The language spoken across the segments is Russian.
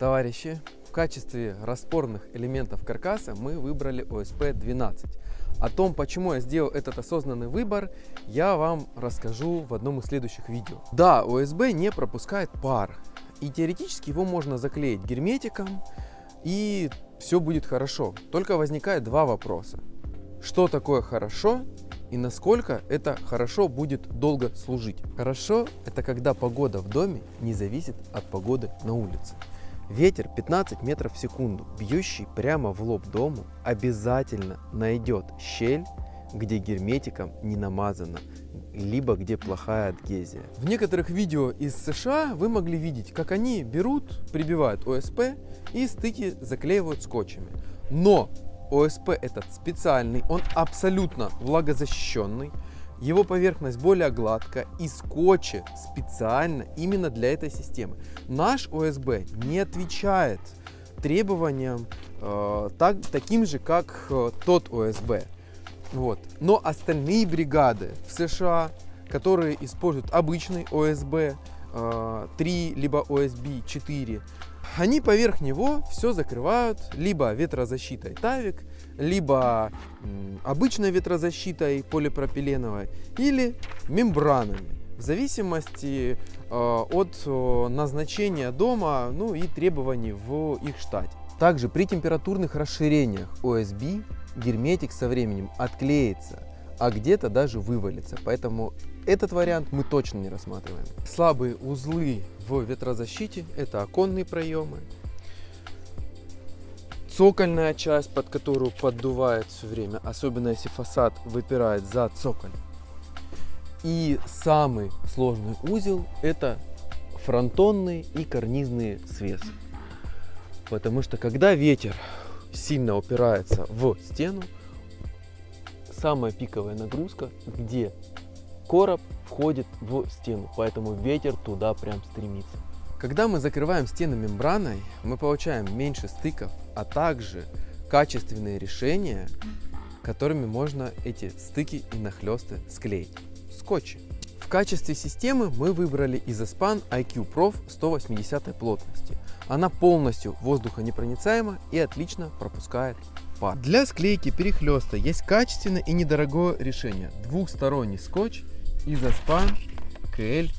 Товарищи, в качестве распорных элементов каркаса мы выбрали OSP-12. О том, почему я сделал этот осознанный выбор, я вам расскажу в одном из следующих видео. Да, ОСБ не пропускает пар, и теоретически его можно заклеить герметиком, и все будет хорошо. Только возникает два вопроса. Что такое хорошо и насколько это хорошо будет долго служить? Хорошо – это когда погода в доме не зависит от погоды на улице. Ветер 15 метров в секунду, бьющий прямо в лоб дому, обязательно найдет щель, где герметиком не намазано, либо где плохая адгезия. В некоторых видео из США вы могли видеть, как они берут, прибивают ОСП и стыки заклеивают скотчами. Но ОСП этот специальный, он абсолютно влагозащищенный, его поверхность более гладкая и скотчи специально именно для этой системы. Наш ОСБ не отвечает требованиям э, так, таким же, как э, тот ОСБ. Вот. Но остальные бригады в США, которые используют обычный ОСБ э, 3 либо ОСБ 4, они поверх него все закрывают либо ветрозащитой Тавик, либо обычной ветрозащитой полипропиленовой или мембранами в зависимости э, от э, назначения дома ну и требований в их штате. Также при температурных расширениях ОСБ герметик со временем отклеится, а где-то даже вывалится. Поэтому этот вариант мы точно не рассматриваем. Слабые узлы в ветрозащите это оконные проемы, цокольная часть, под которую поддувает все время, особенно если фасад выпирает за цоколь. И самый сложный узел это фронтонные и карнизные свесы. Потому что когда ветер сильно упирается в стену, самая пиковая нагрузка, где короб входит в стену, поэтому ветер туда прям стремится. Когда мы закрываем стены мембраной, мы получаем меньше стыков, а также качественные решения, которыми можно эти стыки и нахлесты склеить. Скотчи. В качестве системы мы выбрали Isospan IQ Prof 180 плотности. Она полностью воздухонепроницаема и отлично пропускает пар. Для склейки перехлеста есть качественное и недорогое решение. Двухсторонний скотч Isospan KL+.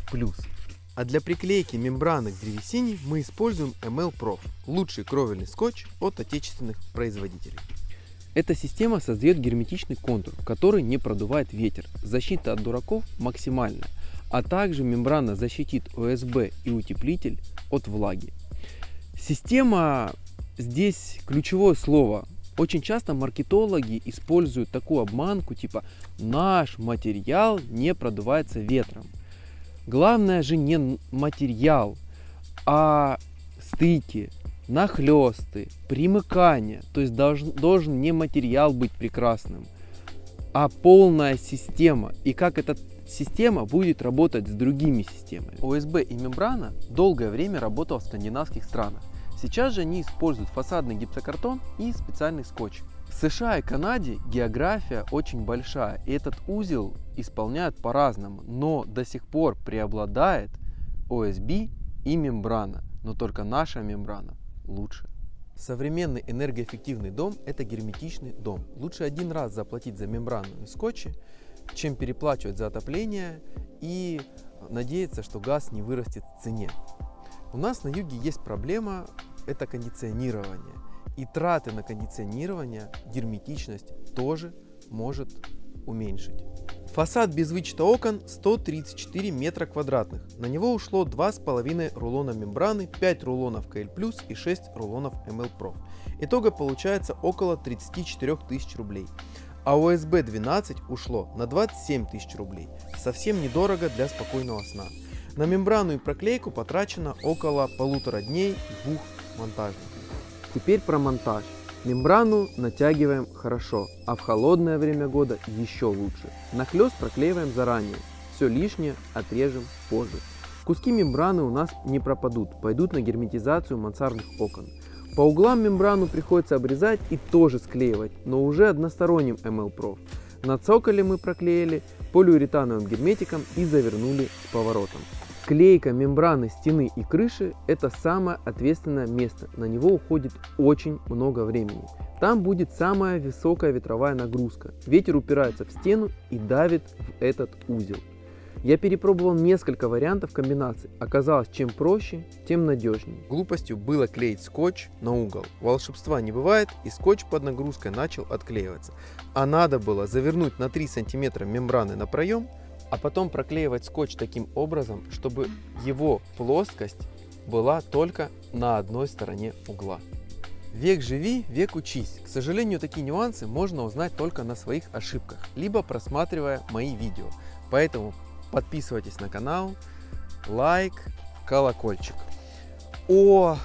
А для приклейки мембраны к древесине мы используем ML Prof, лучший кровельный скотч от отечественных производителей. Эта система создает герметичный контур, который не продувает ветер. Защита от дураков максимальная, а также мембрана защитит ОСБ и утеплитель от влаги. Система здесь ключевое слово. Очень часто маркетологи используют такую обманку типа «наш материал не продувается ветром». Главное же не материал, а стыки, нахлесты, примыкание. То есть должен, должен не материал быть прекрасным, а полная система. И как эта система будет работать с другими системами. ОСБ и мембрана долгое время работала в скандинавских странах. Сейчас же они используют фасадный гипсокартон и специальный скотч. В США и Канаде география очень большая, и этот узел исполняют по-разному, но до сих пор преобладает ОСБ и мембрана, но только наша мембрана лучше. Современный энергоэффективный дом – это герметичный дом. Лучше один раз заплатить за мембрану и скотчи, чем переплачивать за отопление и надеяться, что газ не вырастет в цене. У нас на юге есть проблема – это кондиционирование. И траты на кондиционирование, герметичность тоже может уменьшить. Фасад без вычета окон 134 метра квадратных. На него ушло 2,5 рулона мембраны, 5 рулонов KL+, и 6 рулонов ML Pro. Итого получается около 34 тысяч рублей. А USB 12 ушло на 27 тысяч рублей. Совсем недорого для спокойного сна. На мембрану и проклейку потрачено около полутора дней двух монтажников. Теперь про монтаж. Мембрану натягиваем хорошо, а в холодное время года еще лучше. Нахлест проклеиваем заранее, все лишнее отрежем позже. Куски мембраны у нас не пропадут, пойдут на герметизацию мансардных окон. По углам мембрану приходится обрезать и тоже склеивать, но уже односторонним ML Prof. На цоколе мы проклеили полиуретановым герметиком и завернули с поворотом. Склейка мембраны стены и крыши – это самое ответственное место. На него уходит очень много времени. Там будет самая высокая ветровая нагрузка. Ветер упирается в стену и давит в этот узел. Я перепробовал несколько вариантов комбинаций. Оказалось, чем проще, тем надежнее. Глупостью было клеить скотч на угол. Волшебства не бывает, и скотч под нагрузкой начал отклеиваться. А надо было завернуть на 3 см мембраны на проем, а потом проклеивать скотч таким образом, чтобы его плоскость была только на одной стороне угла. Век живи, век учись. К сожалению, такие нюансы можно узнать только на своих ошибках, либо просматривая мои видео. Поэтому подписывайтесь на канал, лайк, колокольчик. О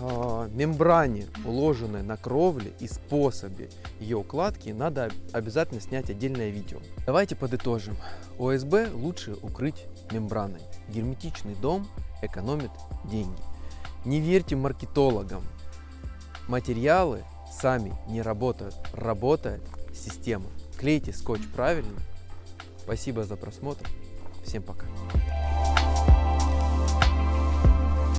э, мембране, уложенной на кровле и способе ее укладки надо обязательно снять отдельное видео. Давайте подытожим. ОСБ лучше укрыть мембраной. Герметичный дом экономит деньги. Не верьте маркетологам. Материалы сами не работают. Работает система. Клейте скотч правильно. Спасибо за просмотр. Всем пока.